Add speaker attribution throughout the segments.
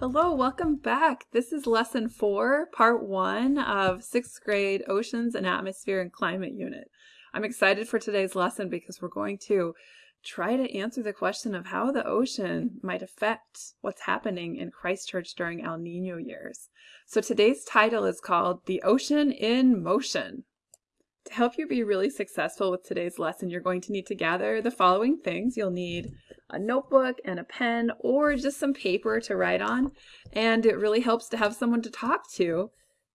Speaker 1: Hello, welcome back. This is lesson four, part one of sixth grade Oceans and Atmosphere and Climate Unit. I'm excited for today's lesson because we're going to try to answer the question of how the ocean might affect what's happening in Christchurch during El Nino years. So today's title is called The Ocean in Motion. To help you be really successful with today's lesson, you're going to need to gather the following things. You'll need a notebook and a pen or just some paper to write on. And it really helps to have someone to talk to.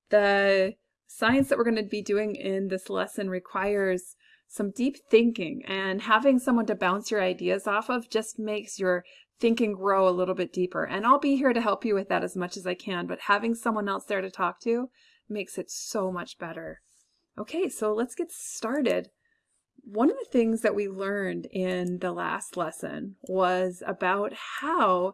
Speaker 1: The science that we're going to be doing in this lesson requires some deep thinking and having someone to bounce your ideas off of just makes your thinking grow a little bit deeper. And I'll be here to help you with that as much as I can, but having someone else there to talk to makes it so much better. Okay, so let's get started. One of the things that we learned in the last lesson was about how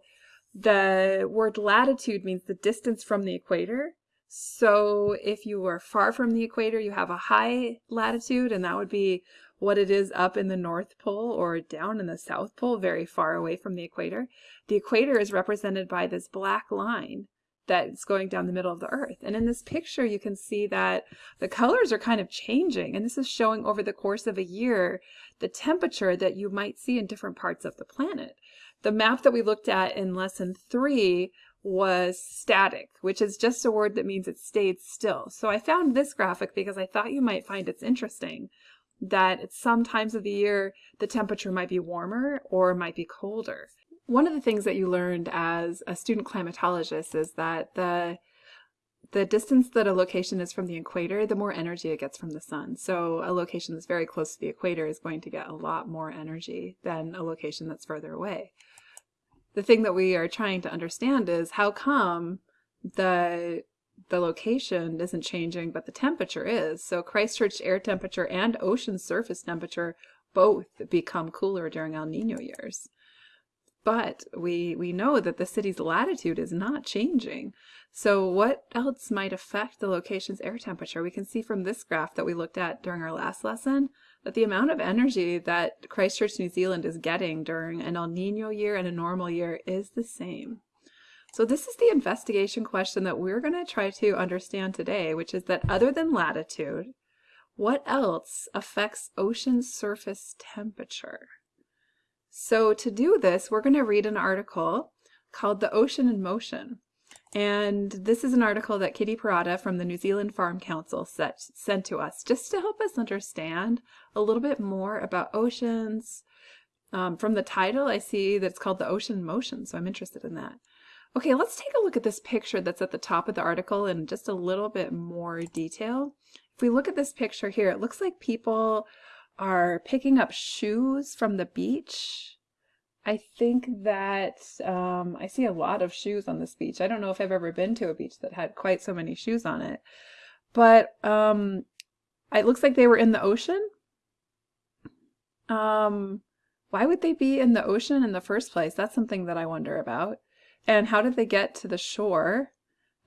Speaker 1: the word latitude means the distance from the equator. So if you are far from the equator, you have a high latitude, and that would be what it is up in the North Pole or down in the South Pole, very far away from the equator. The equator is represented by this black line that's going down the middle of the earth. And in this picture, you can see that the colors are kind of changing. And this is showing over the course of a year, the temperature that you might see in different parts of the planet. The map that we looked at in lesson three was static, which is just a word that means it stayed still. So I found this graphic because I thought you might find it's interesting that at some times of the year, the temperature might be warmer or might be colder. One of the things that you learned as a student climatologist is that the the distance that a location is from the equator, the more energy it gets from the sun. So a location that's very close to the equator is going to get a lot more energy than a location that's further away. The thing that we are trying to understand is how come the the location isn't changing, but the temperature is. So Christchurch air temperature and ocean surface temperature both become cooler during El Nino years. But we, we know that the city's latitude is not changing. So what else might affect the location's air temperature? We can see from this graph that we looked at during our last lesson that the amount of energy that Christchurch, New Zealand is getting during an El Nino year and a normal year is the same. So this is the investigation question that we're going to try to understand today, which is that other than latitude, what else affects ocean surface temperature? So to do this, we're going to read an article called The Ocean in Motion. And this is an article that Kitty Parada from the New Zealand Farm Council set, sent to us just to help us understand a little bit more about oceans. Um, from the title, I see that it's called The Ocean in Motion, so I'm interested in that. Okay, let's take a look at this picture that's at the top of the article in just a little bit more detail. If we look at this picture here, it looks like people are picking up shoes from the beach. I think that um, I see a lot of shoes on this beach. I don't know if I've ever been to a beach that had quite so many shoes on it. But um, it looks like they were in the ocean. Um, why would they be in the ocean in the first place? That's something that I wonder about. And how did they get to the shore?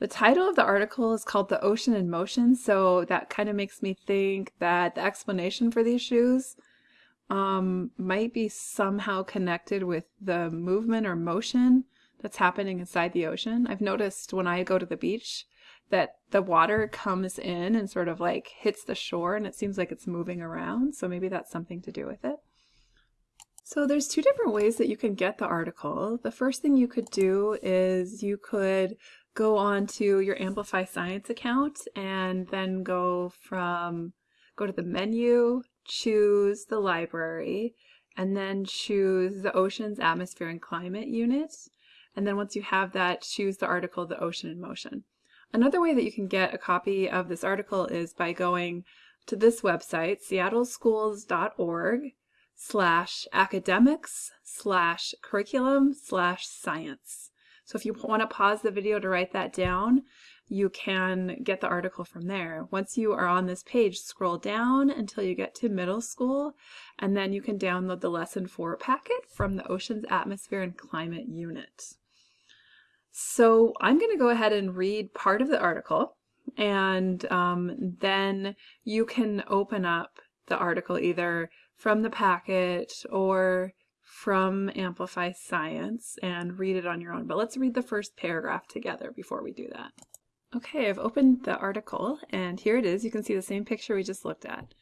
Speaker 1: The title of the article is called The Ocean in Motion, so that kind of makes me think that the explanation for these shoes um, might be somehow connected with the movement or motion that's happening inside the ocean. I've noticed when I go to the beach that the water comes in and sort of like hits the shore and it seems like it's moving around, so maybe that's something to do with it. So there's two different ways that you can get the article. The first thing you could do is you could go on to your Amplify Science account and then go from, go to the menu, choose the library, and then choose the Oceans, Atmosphere, and Climate unit. And then once you have that, choose the article, The Ocean in Motion. Another way that you can get a copy of this article is by going to this website, seattleschools.org slash academics slash curriculum slash science. So if you want to pause the video to write that down, you can get the article from there. Once you are on this page, scroll down until you get to middle school, and then you can download the lesson four packet from the Oceans Atmosphere and Climate unit. So I'm going to go ahead and read part of the article, and um, then you can open up the article either from the packet or from Amplify Science and read it on your own. But let's read the first paragraph together before we do that. Okay, I've opened the article and here it is. You can see the same picture we just looked at.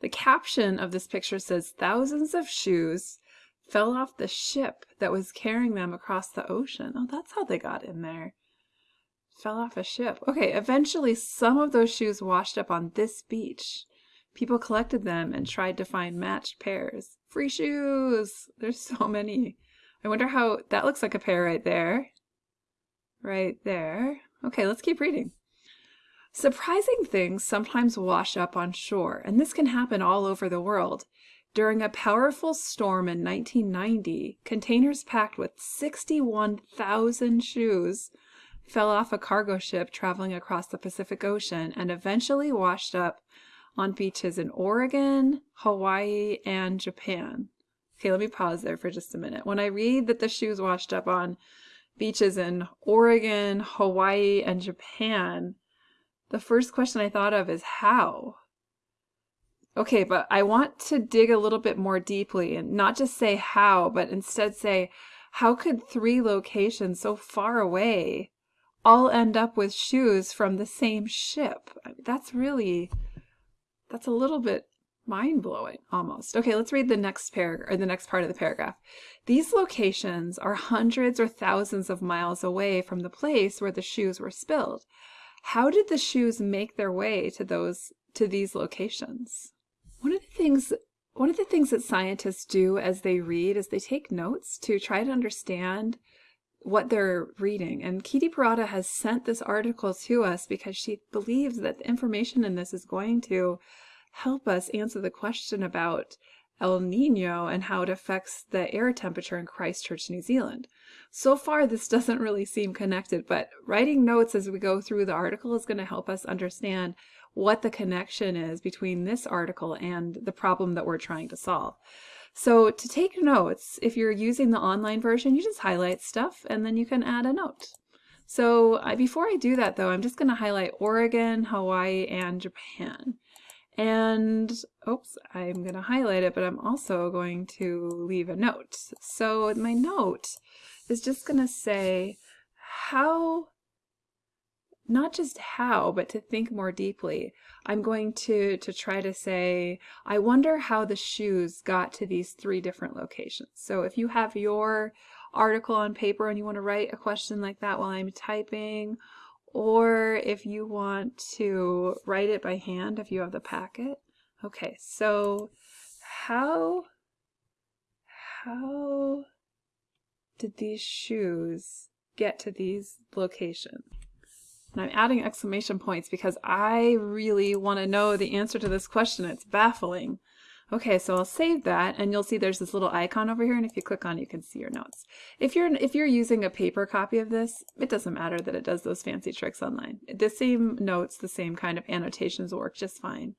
Speaker 1: The caption of this picture says thousands of shoes fell off the ship that was carrying them across the ocean. Oh, that's how they got in there. Fell off a ship. Okay, eventually some of those shoes washed up on this beach. People collected them and tried to find matched pairs. Free shoes! There's so many. I wonder how, that looks like a pair right there. Right there. Okay, let's keep reading. Surprising things sometimes wash up on shore, and this can happen all over the world. During a powerful storm in 1990, containers packed with 61,000 shoes fell off a cargo ship traveling across the Pacific Ocean and eventually washed up on beaches in Oregon, Hawaii, and Japan. Okay, let me pause there for just a minute. When I read that the shoes washed up on beaches in Oregon, Hawaii, and Japan, the first question I thought of is how? Okay, but I want to dig a little bit more deeply and not just say how, but instead say, how could three locations so far away all end up with shoes from the same ship? That's really, that's a little bit mind-blowing almost. Okay, let's read the next paragraph or the next part of the paragraph. These locations are hundreds or thousands of miles away from the place where the shoes were spilled. How did the shoes make their way to those to these locations? One of the things one of the things that scientists do as they read is they take notes to try to understand what they're reading. And Kitty Parada has sent this article to us because she believes that the information in this is going to help us answer the question about El Nino and how it affects the air temperature in Christchurch, New Zealand. So far, this doesn't really seem connected, but writing notes as we go through the article is going to help us understand what the connection is between this article and the problem that we're trying to solve. So to take notes, if you're using the online version, you just highlight stuff and then you can add a note. So uh, before I do that though, I'm just going to highlight Oregon, Hawaii, and Japan. And, oops, I'm going to highlight it, but I'm also going to leave a note. So my note is just going to say how not just how, but to think more deeply. I'm going to, to try to say, I wonder how the shoes got to these three different locations. So if you have your article on paper and you want to write a question like that while I'm typing, or if you want to write it by hand if you have the packet. Okay, so how, how did these shoes get to these locations? And I'm adding exclamation points because I really want to know the answer to this question. It's baffling. Okay, so I'll save that and you'll see there's this little icon over here and if you click on it, you can see your notes. If you're if you're using a paper copy of this, it doesn't matter that it does those fancy tricks online. The same notes, the same kind of annotations work just fine.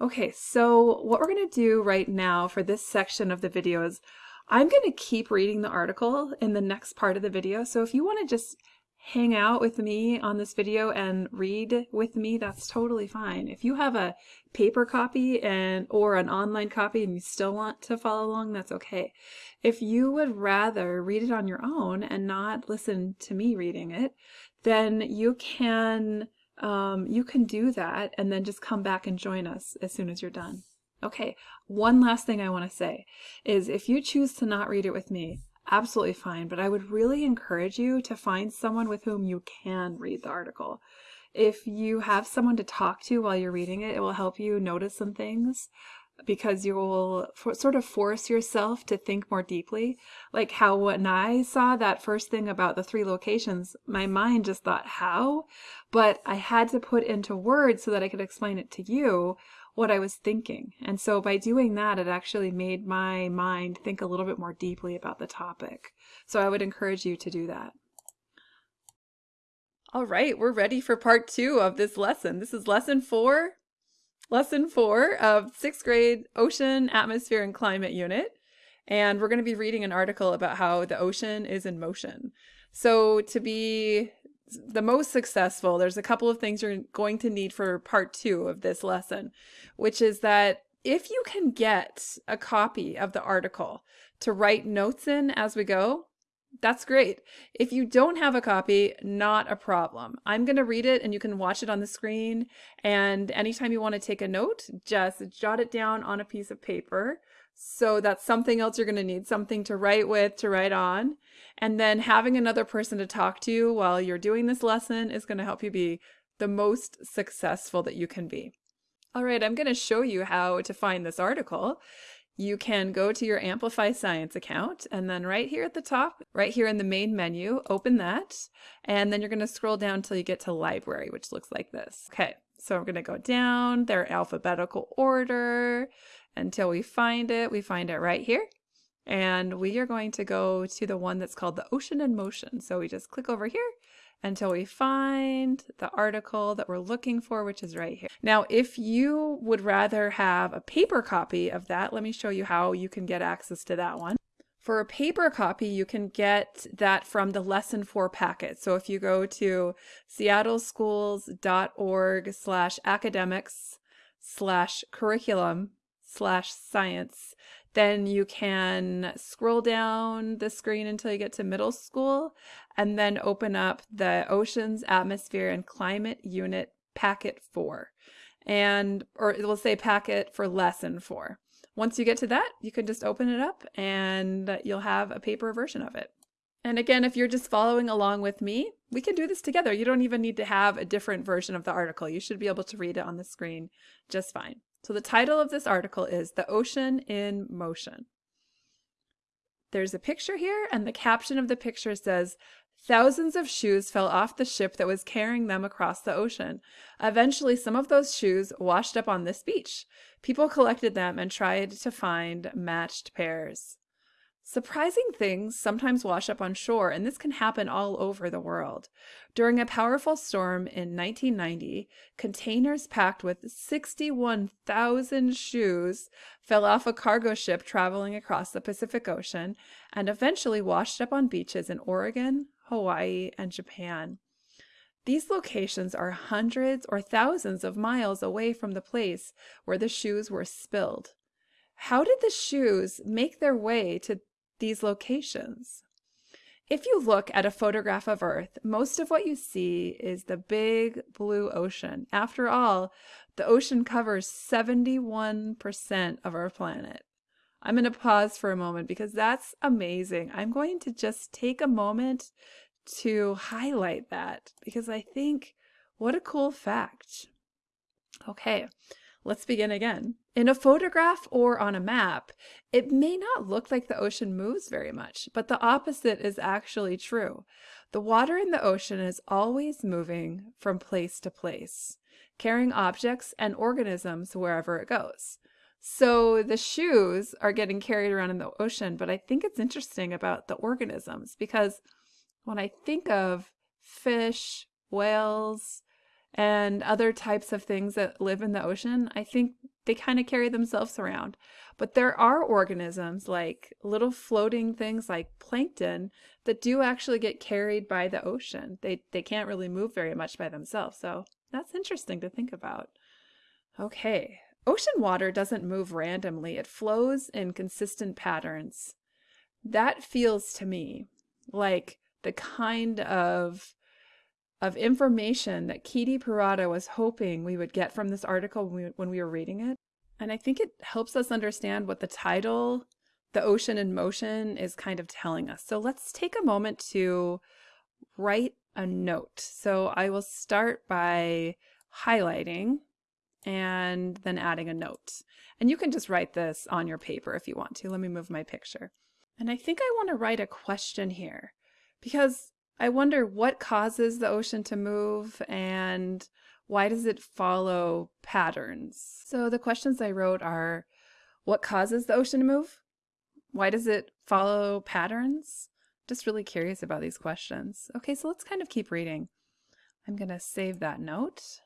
Speaker 1: Okay, so what we're going to do right now for this section of the video is I'm going to keep reading the article in the next part of the video. So if you want to just hang out with me on this video and read with me, that's totally fine. If you have a paper copy and or an online copy and you still want to follow along, that's okay. If you would rather read it on your own and not listen to me reading it, then you can um, you can do that and then just come back and join us as soon as you're done. Okay, one last thing I want to say is if you choose to not read it with me, absolutely fine, but I would really encourage you to find someone with whom you can read the article. If you have someone to talk to while you're reading it, it will help you notice some things because you will for, sort of force yourself to think more deeply. Like how when I saw that first thing about the three locations, my mind just thought, how? But I had to put into words so that I could explain it to you what I was thinking. And so by doing that, it actually made my mind think a little bit more deeply about the topic. So I would encourage you to do that. All right, we're ready for part two of this lesson. This is lesson four, lesson four of sixth grade ocean, atmosphere, and climate unit. And we're going to be reading an article about how the ocean is in motion. So to be the most successful, there's a couple of things you're going to need for part two of this lesson, which is that if you can get a copy of the article to write notes in as we go, that's great. If you don't have a copy, not a problem. I'm going to read it and you can watch it on the screen. And anytime you want to take a note, just jot it down on a piece of paper. So that's something else you're going to need, something to write with, to write on. And then having another person to talk to while you're doing this lesson is going to help you be the most successful that you can be. All right, I'm going to show you how to find this article you can go to your Amplify Science account and then right here at the top, right here in the main menu, open that. And then you're going to scroll down until you get to library, which looks like this. Okay, so I'm going to go down, their alphabetical order until we find it. We find it right here. And we are going to go to the one that's called the Ocean in Motion. So we just click over here until we find the article that we're looking for, which is right here. Now, if you would rather have a paper copy of that, let me show you how you can get access to that one. For a paper copy, you can get that from the Lesson 4 packet. So if you go to seattleschools.org slash academics slash curriculum slash science, then you can scroll down the screen until you get to middle school and then open up the Oceans, Atmosphere, and Climate Unit Packet 4. And, or it will say packet for lesson 4. Once you get to that, you can just open it up and you'll have a paper version of it. And again, if you're just following along with me, we can do this together. You don't even need to have a different version of the article. You should be able to read it on the screen just fine. So the title of this article is The Ocean in Motion. There's a picture here, and the caption of the picture says, Thousands of shoes fell off the ship that was carrying them across the ocean. Eventually, some of those shoes washed up on this beach. People collected them and tried to find matched pairs. Surprising things sometimes wash up on shore, and this can happen all over the world. During a powerful storm in 1990, containers packed with 61,000 shoes fell off a cargo ship traveling across the Pacific Ocean and eventually washed up on beaches in Oregon, Hawaii, and Japan. These locations are hundreds or thousands of miles away from the place where the shoes were spilled. How did the shoes make their way to these locations. If you look at a photograph of Earth, most of what you see is the big blue ocean. After all, the ocean covers 71% of our planet. I'm going to pause for a moment because that's amazing. I'm going to just take a moment to highlight that because I think what a cool fact. Okay, Let's begin again. In a photograph or on a map, it may not look like the ocean moves very much, but the opposite is actually true. The water in the ocean is always moving from place to place, carrying objects and organisms wherever it goes. So the shoes are getting carried around in the ocean, but I think it's interesting about the organisms because when I think of fish, whales, and other types of things that live in the ocean, I think they kind of carry themselves around. But there are organisms like little floating things like plankton that do actually get carried by the ocean. They, they can't really move very much by themselves. So that's interesting to think about. Okay, ocean water doesn't move randomly. It flows in consistent patterns. That feels to me like the kind of of information that Kitty Parada was hoping we would get from this article when we, when we were reading it. And I think it helps us understand what the title, The Ocean in Motion, is kind of telling us. So let's take a moment to write a note. So I will start by highlighting and then adding a note. And you can just write this on your paper if you want to. Let me move my picture. And I think I want to write a question here because I wonder what causes the ocean to move and why does it follow patterns? So the questions I wrote are what causes the ocean to move? Why does it follow patterns? Just really curious about these questions. Okay, so let's kind of keep reading. I'm to save that note.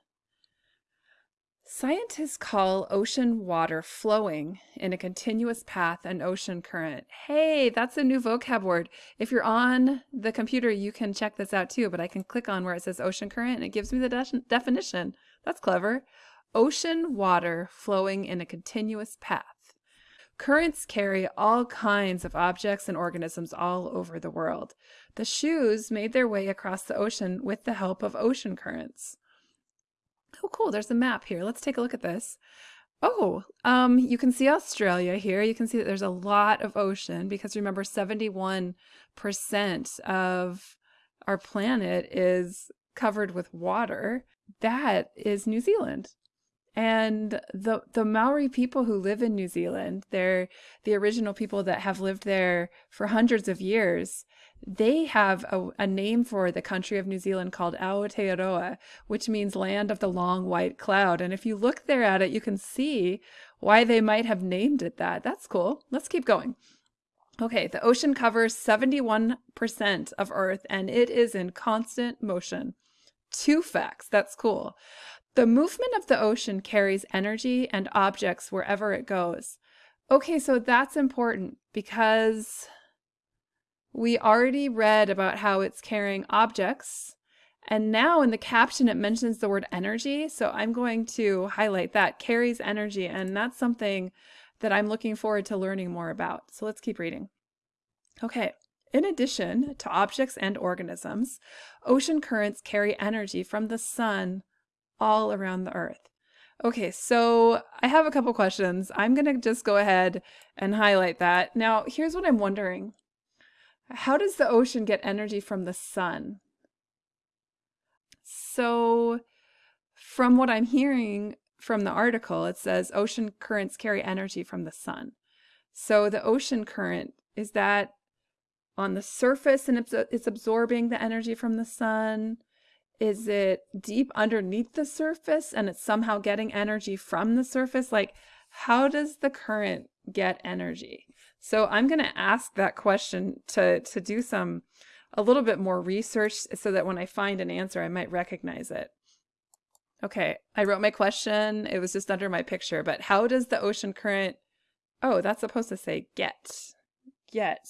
Speaker 1: Scientists call ocean water flowing in a continuous path an ocean current. Hey, that's a new vocab word. If you're on the computer, you can check this out too, but I can click on where it says ocean current and it gives me the de definition. That's clever. ocean water flowing in a continuous path. Currents carry all kinds of objects and organisms all over the world. The shoes made their way across the ocean with the help of ocean currents. Oh, cool. There's a map here. Let's take a look at this. Oh, um, you can see Australia here. You can see that there's a lot of ocean because remember 71% of our planet is covered with water. That is New Zealand. And the the Maori people who live in New Zealand, they're the original people that have lived there for hundreds of years. They have a, a name for the country of New Zealand called Aotearoa, which means land of the long white cloud. And if you look there at it, you can see why they might have named it that. That's cool. Let's keep going. Okay, the ocean covers 71% of Earth and it is in constant motion. Two facts. That's cool. The movement of the ocean carries energy and objects wherever it goes. Okay, so that's important because we already read about how it's carrying objects. And now in the caption, it mentions the word energy. So I'm going to highlight that carries energy. And that's something that I'm looking forward to learning more about. So let's keep reading. Okay. In addition to objects and organisms, ocean currents carry energy from the sun all around the earth. Okay, so I have a couple questions. I'm going to just go ahead and highlight that. Now, here's what I'm wondering. How does the ocean get energy from the sun? So, from what I'm hearing from the article, it says ocean currents carry energy from the sun. So, the ocean current, is that on the surface and it's absorbing the energy from the sun? Is it deep underneath the surface and it's somehow getting energy from the surface? Like, how does the current get energy? So I'm going to ask that question to, to do some, a little bit more research so that when I find an answer, I might recognize it. Okay, I wrote my question. It was just under my picture, but how does the ocean current, oh, that's supposed to say get, get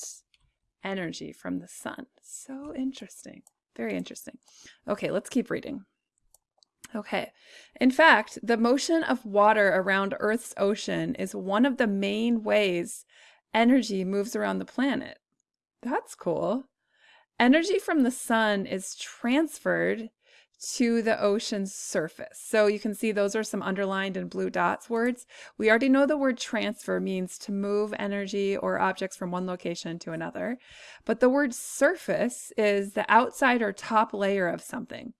Speaker 1: energy from the sun. So interesting. Very interesting. Okay, let's keep reading. Okay. In fact, the motion of water around Earth's ocean is one of the main ways energy moves around the planet. That's cool. Energy from the sun is transferred to the ocean's surface. So you can see those are some underlined in blue dots words. We already know the word transfer means to move energy or objects from one location to another. But the word surface is the outside or top layer of something.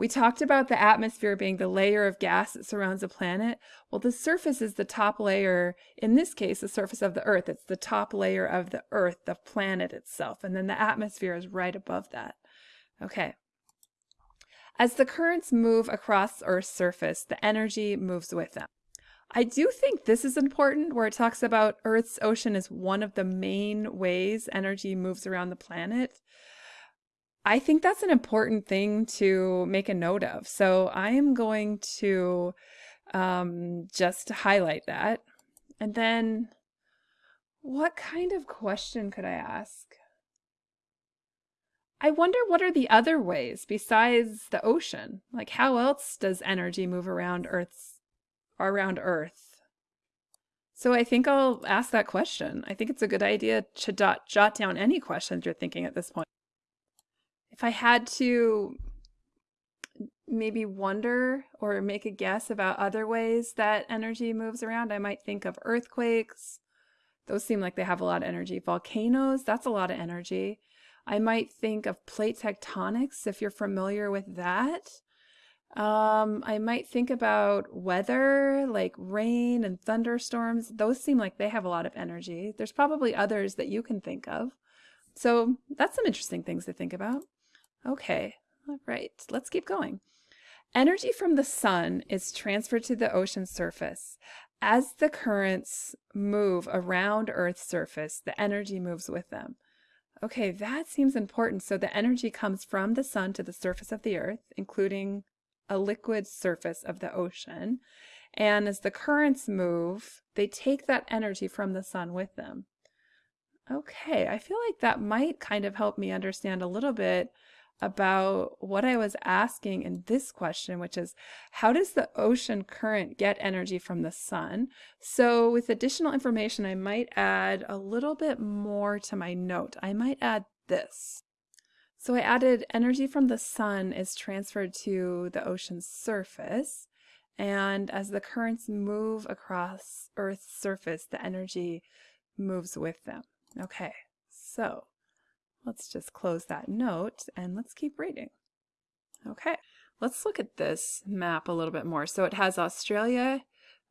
Speaker 1: We talked about the atmosphere being the layer of gas that surrounds a planet. Well, the surface is the top layer, in this case, the surface of the Earth. It's the top layer of the Earth, the planet itself. And then the atmosphere is right above that. Okay. As the currents move across Earth's surface, the energy moves with them. I do think this is important where it talks about Earth's ocean is one of the main ways energy moves around the planet. I think that's an important thing to make a note of. So I am going to um, just highlight that. And then what kind of question could I ask? I wonder what are the other ways besides the ocean? Like how else does energy move around Earth's around Earth? So I think I'll ask that question. I think it's a good idea to dot, jot down any questions you're thinking at this point. If I had to maybe wonder or make a guess about other ways that energy moves around, I might think of earthquakes. Those seem like they have a lot of energy. Volcanoes, that's a lot of energy. I might think of plate tectonics if you're familiar with that. Um, I might think about weather, like rain and thunderstorms. Those seem like they have a lot of energy. There's probably others that you can think of. So that's some interesting things to think about. Okay, all right, let's keep going. Energy from the sun is transferred to the ocean surface. As the currents move around Earth's surface, the energy moves with them. Okay, that seems important. So the energy comes from the sun to the surface of the earth, including a liquid surface of the ocean. And as the currents move, they take that energy from the sun with them. Okay, I feel like that might kind of help me understand a little bit about what I was asking in this question, which is how does the ocean current get energy from the sun? So with additional information, I might add a little bit more to my note. I might add this. So I added energy from the sun is transferred to the ocean's surface. And as the currents move across Earth's surface, the energy moves with them. Okay, so let's just close that note and let's keep reading. Okay, let's look at this map a little bit more. So it has Australia,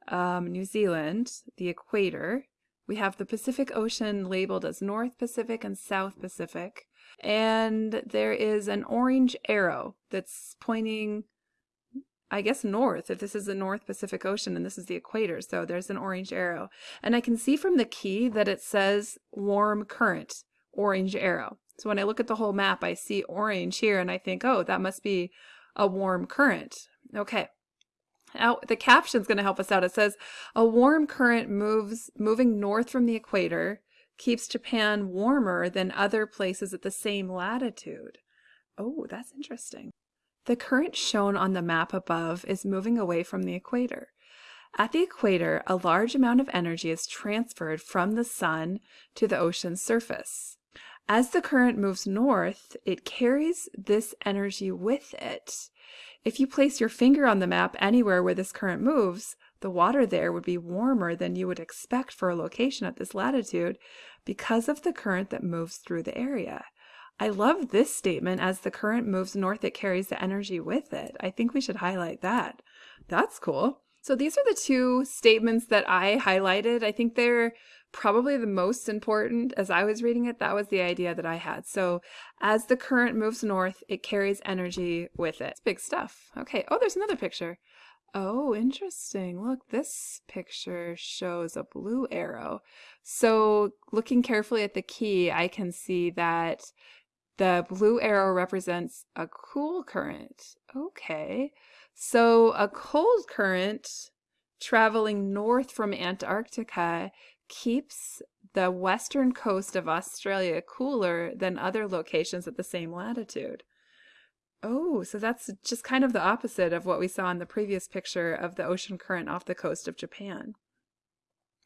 Speaker 1: um, New Zealand, the equator. We have the Pacific Ocean labeled as North Pacific and South Pacific. And there is an orange arrow that's pointing I guess north, if this is the North Pacific Ocean and this is the equator. So there's an orange arrow. And I can see from the key that it says warm current, orange arrow. So when I look at the whole map, I see orange here and I think, oh, that must be a warm current. Okay. Now the caption is going to help us out. It says, a warm current moves moving north from the equator keeps Japan warmer than other places at the same latitude. Oh, that's interesting. The current shown on the map above is moving away from the equator. At the equator, a large amount of energy is transferred from the sun to the ocean's surface. As the current moves north, it carries this energy with it. If you place your finger on the map anywhere where this current moves, the water there would be warmer than you would expect for a location at this latitude because of the current that moves through the area. I love this statement as the current moves north, it carries the energy with it. I think we should highlight that. That's cool. So these are the two statements that I highlighted. I think they're probably the most important as I was reading it. That was the idea that I had. So as the current moves north, it carries energy with it. It's big stuff. Okay. Oh, there's another picture. Oh, interesting. Look, this picture shows a blue arrow. So looking carefully at the key, I can see that the blue arrow represents a cool current. Okay. So a cold current traveling north from Antarctica keeps the western coast of Australia cooler than other locations at the same latitude. Oh, so that's just kind of the opposite of what we saw in the previous picture of the ocean current off the coast of Japan.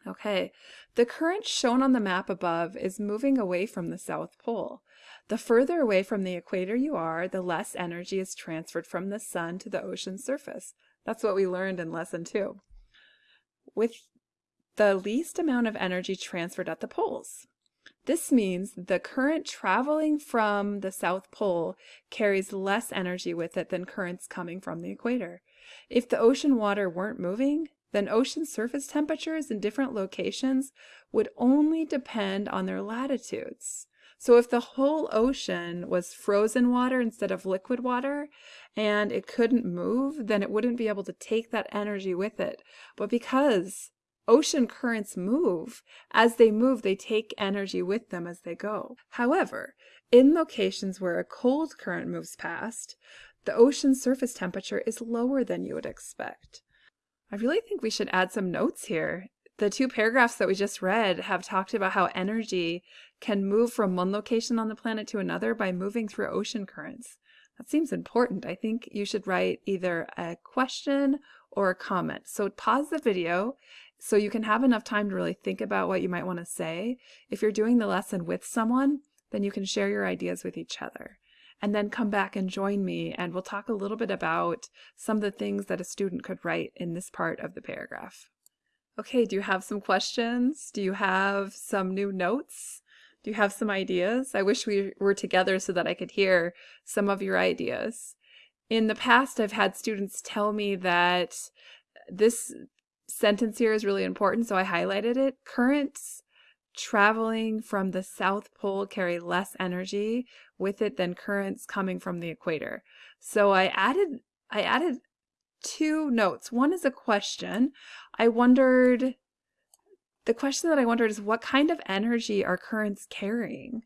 Speaker 1: Okay, the current shown on the map above is moving away from the South Pole. The further away from the equator you are, the less energy is transferred from the sun to the ocean surface. That's what we learned in lesson two. With the least amount of energy transferred at the poles. This means the current traveling from the South Pole carries less energy with it than currents coming from the equator. If the ocean water weren't moving, then ocean surface temperatures in different locations would only depend on their latitudes. So if the whole ocean was frozen water instead of liquid water and it couldn't move, then it wouldn't be able to take that energy with it. But because ocean currents move, as they move, they take energy with them as they go. However, in locations where a cold current moves past, the ocean surface temperature is lower than you would expect. I really think we should add some notes here. The two paragraphs that we just read have talked about how energy can move from one location on the planet to another by moving through ocean currents. That seems important. I think you should write either a question or a comment. So pause the video so you can have enough time to really think about what you might want to say. If you're doing the lesson with someone, then you can share your ideas with each other and then come back and join me and we'll talk a little bit about some of the things that a student could write in this part of the paragraph. Okay, do you have some questions? Do you have some new notes? Do you have some ideas? I wish we were together so that I could hear some of your ideas. In the past, I've had students tell me that this sentence here is really important, so I highlighted it. Currents traveling from the South Pole carry less energy with it than currents coming from the equator. So I added I added two notes. One is a question. I wondered the question that I wondered is what kind of energy are currents carrying?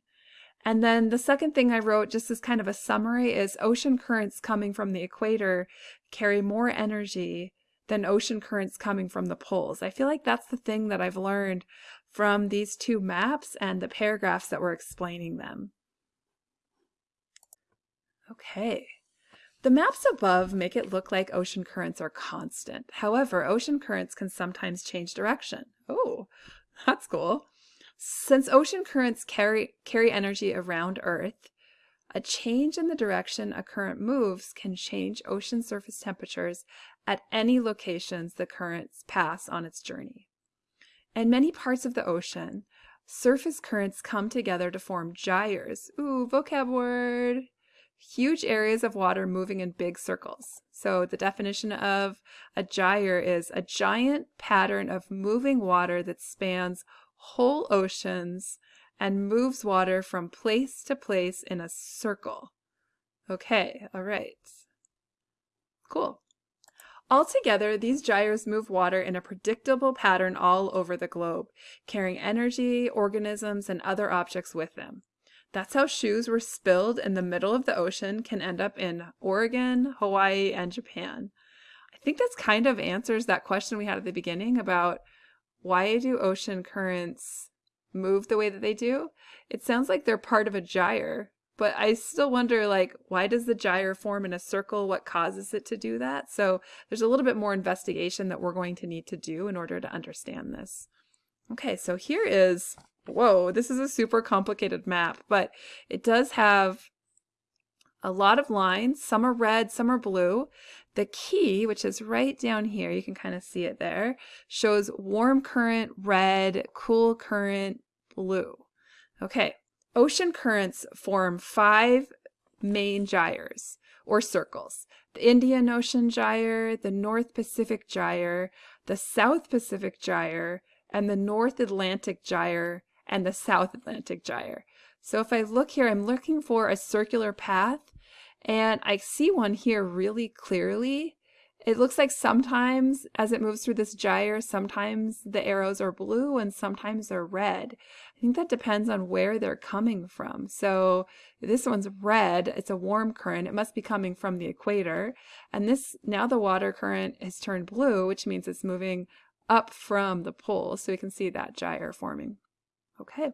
Speaker 1: And then the second thing I wrote, just as kind of a summary, is ocean currents coming from the equator carry more energy than ocean currents coming from the poles. I feel like that's the thing that I've learned from these two maps and the paragraphs that were explaining them. Okay. The maps above make it look like ocean currents are constant. However, ocean currents can sometimes change direction. Oh, that's cool. Since ocean currents carry, carry energy around Earth, a change in the direction a current moves can change ocean surface temperatures at any locations the currents pass on its journey. In many parts of the ocean, surface currents come together to form gyres. Ooh, vocab word! Huge areas of water moving in big circles. So the definition of a gyre is a giant pattern of moving water that spans whole oceans and moves water from place to place in a circle. Okay, all right. Cool. Altogether, these gyres move water in a predictable pattern all over the globe, carrying energy, organisms, and other objects with them. That's how shoes were spilled in the middle of the ocean can end up in Oregon, Hawaii, and Japan. I think that's kind of answers that question we had at the beginning about why do ocean currents move the way that they do? It sounds like they're part of a gyre, but I still wonder like why does the gyre form in a circle? What causes it to do that? So there's a little bit more investigation that we're going to need to do in order to understand this. Okay, so here is whoa, this is a super complicated map, but it does have a lot of lines. Some are red, some are blue. The key, which is right down here, you can kind of see it there, shows warm current red, cool current blue. Okay, ocean currents form five main gyres or circles. The Indian Ocean Gyre, the North Pacific Gyre, the South Pacific Gyre, and the North Atlantic Gyre and the South Atlantic Gyre. So if I look here, I'm looking for a circular path and I see one here really clearly. It looks like sometimes as it moves through this gyre, sometimes the arrows are blue and sometimes they're red. I think that depends on where they're coming from. So this one's red, it's a warm current. It must be coming from the equator. And this, now the water current has turned blue, which means it's moving up from the pole. So we can see that gyre forming. Okay.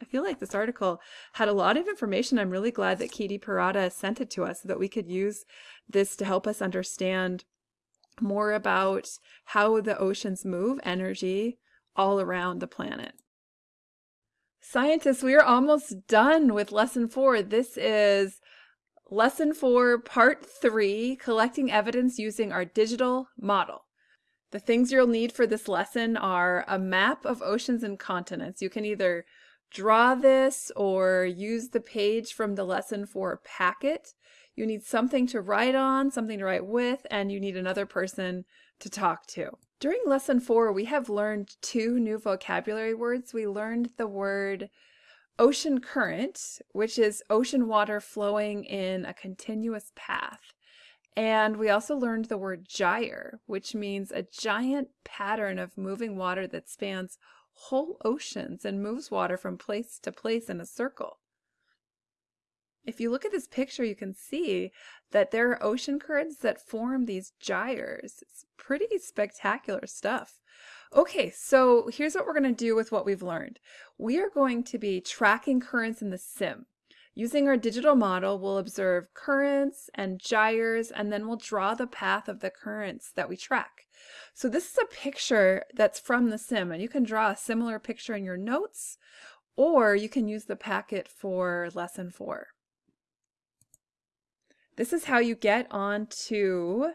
Speaker 1: I feel like this article had a lot of information. I'm really glad that Katie Parada sent it to us so that we could use this to help us understand more about how the oceans move energy all around the planet. Scientists, we are almost done with lesson four. This is lesson four, part three, collecting evidence using our digital model. The things you'll need for this lesson are a map of oceans and continents. You can either draw this or use the page from the lesson four packet. You need something to write on, something to write with, and you need another person to talk to. During lesson four, we have learned two new vocabulary words. We learned the word ocean current, which is ocean water flowing in a continuous path. And we also learned the word gyre, which means a giant pattern of moving water that spans whole oceans and moves water from place to place in a circle. If you look at this picture, you can see that there are ocean currents that form these gyres. It's pretty spectacular stuff. Okay, so here's what we're going to do with what we've learned. We are going to be tracking currents in the sim. Using our digital model, we'll observe currents and gyres, and then we'll draw the path of the currents that we track. So this is a picture that's from the sim, and you can draw a similar picture in your notes, or you can use the packet for lesson four. This is how you get onto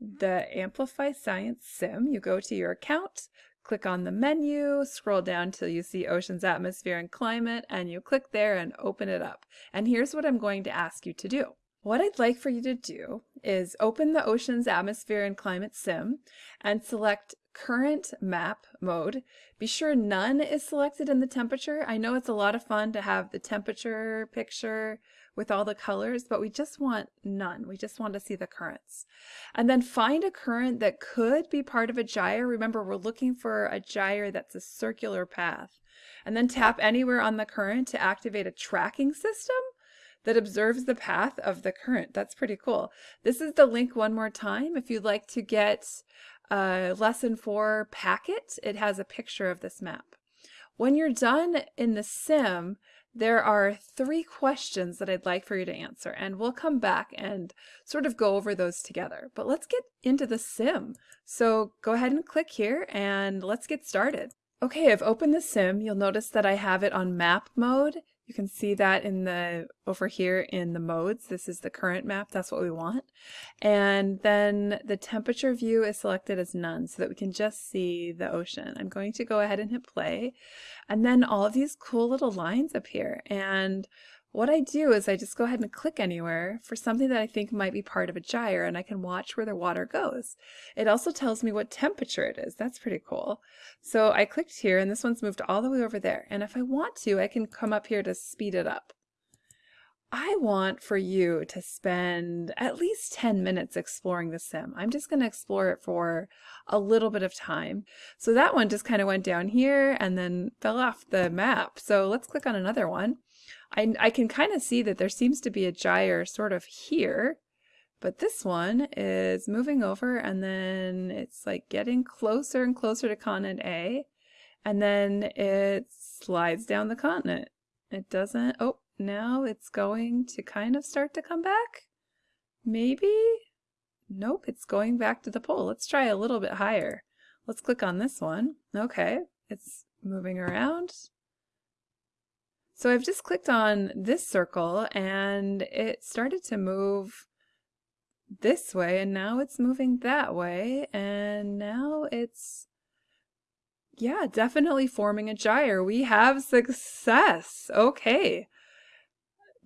Speaker 1: the Amplify Science Sim. You go to your account, click on the menu, scroll down till you see Oceans, Atmosphere, and Climate, and you click there and open it up. And here's what I'm going to ask you to do. What I'd like for you to do is open the Oceans, Atmosphere, and Climate Sim and select current map mode. Be sure none is selected in the temperature. I know it's a lot of fun to have the temperature picture with all the colors, but we just want none. We just want to see the currents. And then find a current that could be part of a gyre. Remember, we're looking for a gyre that's a circular path. And then tap anywhere on the current to activate a tracking system that observes the path of the current. That's pretty cool. This is the link one more time. If you'd like to get a lesson four packet, it has a picture of this map. When you're done in the sim, there are three questions that I'd like for you to answer, and we'll come back and sort of go over those together. But let's get into the sim. So go ahead and click here and let's get started. Okay, I've opened the sim. You'll notice that I have it on map mode. You can see that in the over here in the modes. This is the current map. That's what we want. And then the temperature view is selected as none so that we can just see the ocean. I'm going to go ahead and hit play. And then all of these cool little lines appear. And what I do is I just go ahead and click anywhere for something that I think might be part of a gyre and I can watch where the water goes. It also tells me what temperature it is. That's pretty cool. So I clicked here and this one's moved all the way over there. And if I want to, I can come up here to speed it up. I want for you to spend at least 10 minutes exploring the sim. I'm just going to explore it for a little bit of time. So that one just kind of went down here and then fell off the map. So let's click on another one. I, I can kind of see that there seems to be a gyre sort of here, but this one is moving over and then it's like getting closer and closer to continent A, and then it slides down the continent. It doesn't, oh, now it's going to kind of start to come back? Maybe? Nope, it's going back to the pole. Let's try a little bit higher. Let's click on this one. Okay, it's moving around. So I've just clicked on this circle and it started to move this way and now it's moving that way and now it's yeah definitely forming a gyre. We have success. Okay.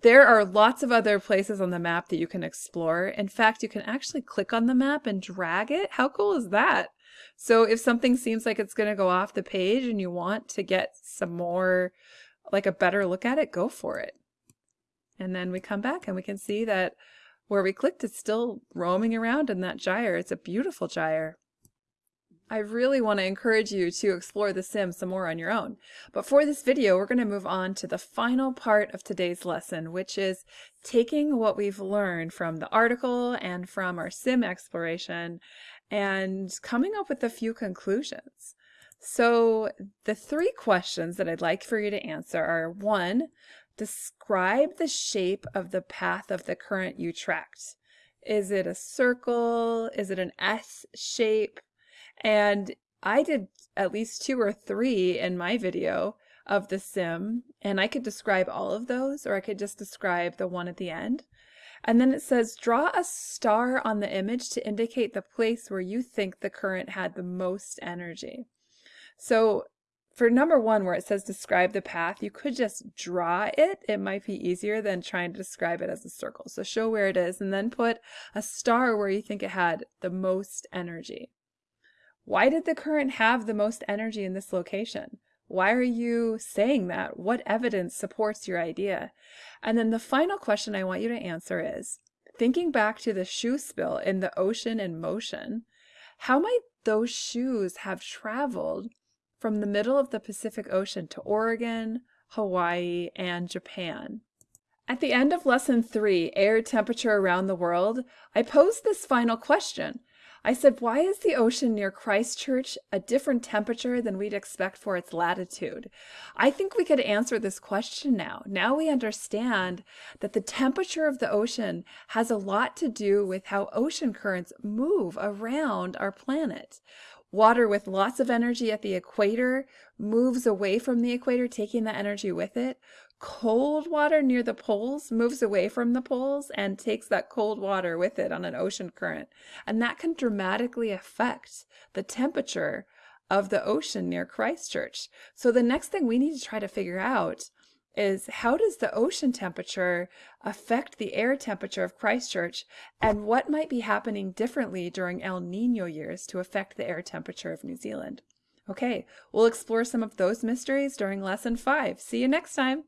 Speaker 1: There are lots of other places on the map that you can explore. In fact you can actually click on the map and drag it. How cool is that? So if something seems like it's going to go off the page and you want to get some more like a better look at it, go for it. And then we come back and we can see that where we clicked, it's still roaming around in that gyre. It's a beautiful gyre. I really want to encourage you to explore the sim some more on your own. But for this video, we're going to move on to the final part of today's lesson, which is taking what we've learned from the article and from our sim exploration and coming up with a few conclusions. So the three questions that I'd like for you to answer are one, describe the shape of the path of the current you tracked. Is it a circle? Is it an S shape? And I did at least two or three in my video of the sim, and I could describe all of those, or I could just describe the one at the end. And then it says, draw a star on the image to indicate the place where you think the current had the most energy. So for number one, where it says describe the path, you could just draw it. It might be easier than trying to describe it as a circle. So show where it is and then put a star where you think it had the most energy. Why did the current have the most energy in this location? Why are you saying that? What evidence supports your idea? And then the final question I want you to answer is, thinking back to the shoe spill in the ocean in motion, how might those shoes have traveled from the middle of the Pacific Ocean to Oregon, Hawaii, and Japan. At the end of Lesson 3, Air Temperature Around the World, I posed this final question. I said, why is the ocean near Christchurch a different temperature than we'd expect for its latitude? I think we could answer this question now. Now we understand that the temperature of the ocean has a lot to do with how ocean currents move around our planet. Water with lots of energy at the equator moves away from the equator, taking that energy with it. Cold water near the poles moves away from the poles and takes that cold water with it on an ocean current. And that can dramatically affect the temperature of the ocean near Christchurch. So the next thing we need to try to figure out is how does the ocean temperature affect the air temperature of Christchurch and what might be happening differently during El Nino years to affect the air temperature of New Zealand? Okay, we'll explore some of those mysteries during lesson five. See you next time.